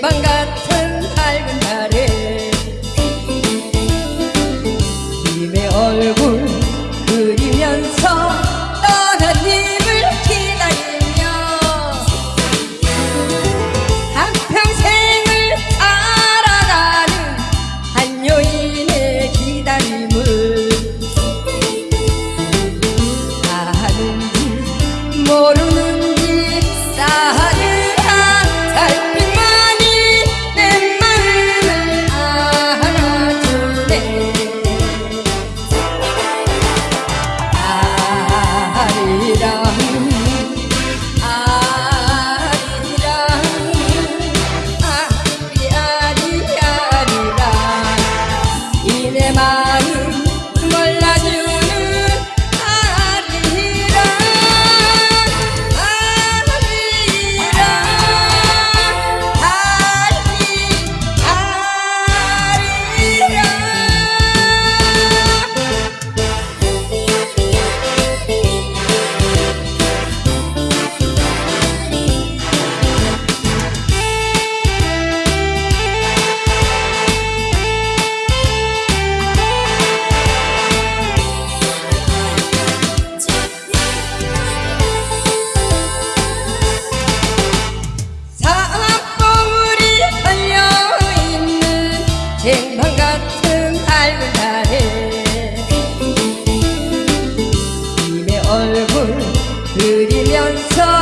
半甘醇，爱人。 마음 얼굴 들이면서